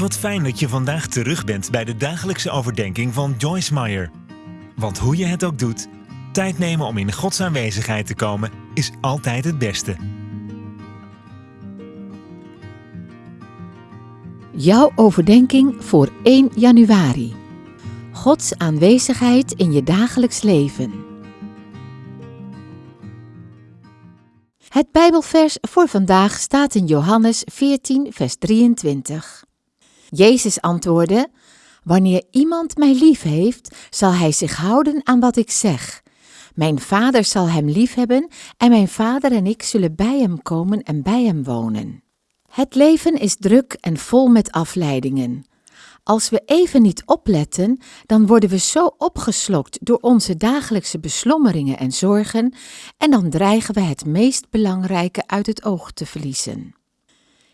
Wat fijn dat je vandaag terug bent bij de dagelijkse overdenking van Joyce Meyer. Want hoe je het ook doet, tijd nemen om in Gods aanwezigheid te komen is altijd het beste. Jouw overdenking voor 1 januari. Gods aanwezigheid in je dagelijks leven. Het Bijbelvers voor vandaag staat in Johannes 14, vers 23. Jezus antwoordde: Wanneer iemand mij lief heeft, zal hij zich houden aan wat ik zeg. Mijn vader zal hem liefhebben en mijn vader en ik zullen bij hem komen en bij hem wonen. Het leven is druk en vol met afleidingen. Als we even niet opletten, dan worden we zo opgeslokt door onze dagelijkse beslommeringen en zorgen en dan dreigen we het meest belangrijke uit het oog te verliezen.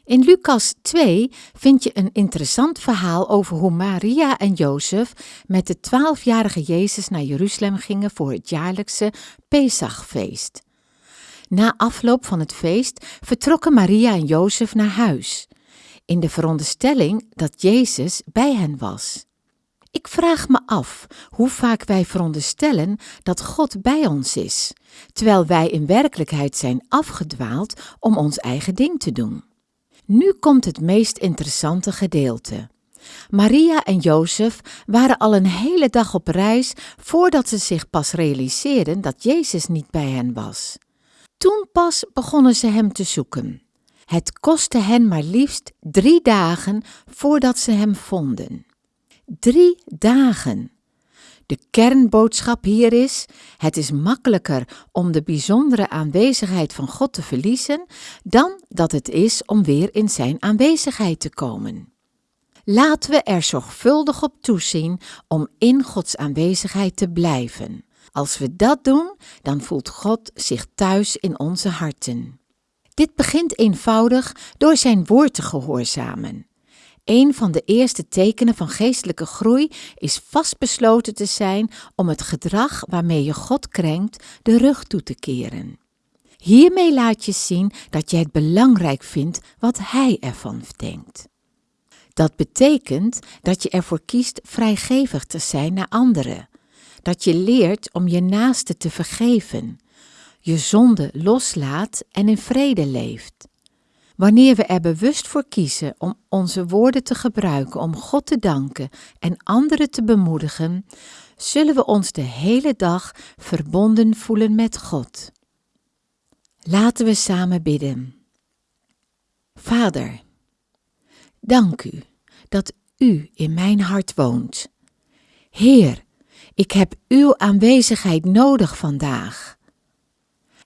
In Lucas 2 vind je een interessant verhaal over hoe Maria en Jozef met de twaalfjarige Jezus naar Jeruzalem gingen voor het jaarlijkse Pesachfeest. Na afloop van het feest vertrokken Maria en Jozef naar huis, in de veronderstelling dat Jezus bij hen was. Ik vraag me af hoe vaak wij veronderstellen dat God bij ons is, terwijl wij in werkelijkheid zijn afgedwaald om ons eigen ding te doen. Nu komt het meest interessante gedeelte. Maria en Jozef waren al een hele dag op reis voordat ze zich pas realiseerden dat Jezus niet bij hen was. Toen pas begonnen ze hem te zoeken. Het kostte hen maar liefst drie dagen voordat ze hem vonden. Drie dagen. De kernboodschap hier is: het is makkelijker om de bijzondere aanwezigheid van God te verliezen dan dat het is om weer in Zijn aanwezigheid te komen. Laten we er zorgvuldig op toezien om in Gods aanwezigheid te blijven. Als we dat doen, dan voelt God zich thuis in onze harten. Dit begint eenvoudig door Zijn woord te gehoorzamen. Een van de eerste tekenen van geestelijke groei is vastbesloten te zijn om het gedrag waarmee je God krenkt de rug toe te keren. Hiermee laat je zien dat je het belangrijk vindt wat Hij ervan denkt. Dat betekent dat je ervoor kiest vrijgevig te zijn naar anderen, dat je leert om je naaste te vergeven, je zonde loslaat en in vrede leeft. Wanneer we er bewust voor kiezen om onze woorden te gebruiken om God te danken en anderen te bemoedigen, zullen we ons de hele dag verbonden voelen met God. Laten we samen bidden. Vader, dank u dat u in mijn hart woont. Heer, ik heb uw aanwezigheid nodig vandaag.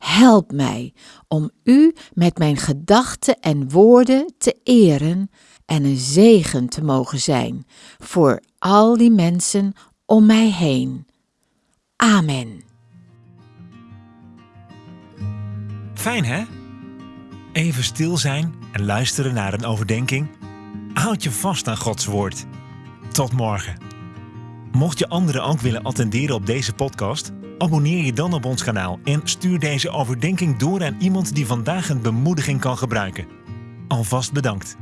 Help mij om U met mijn gedachten en woorden te eren en een zegen te mogen zijn voor al die mensen om mij heen. Amen. Fijn hè? Even stil zijn en luisteren naar een overdenking. Houd je vast aan Gods woord. Tot morgen. Mocht je anderen ook willen attenderen op deze podcast, abonneer je dan op ons kanaal en stuur deze overdenking door aan iemand die vandaag een bemoediging kan gebruiken. Alvast bedankt.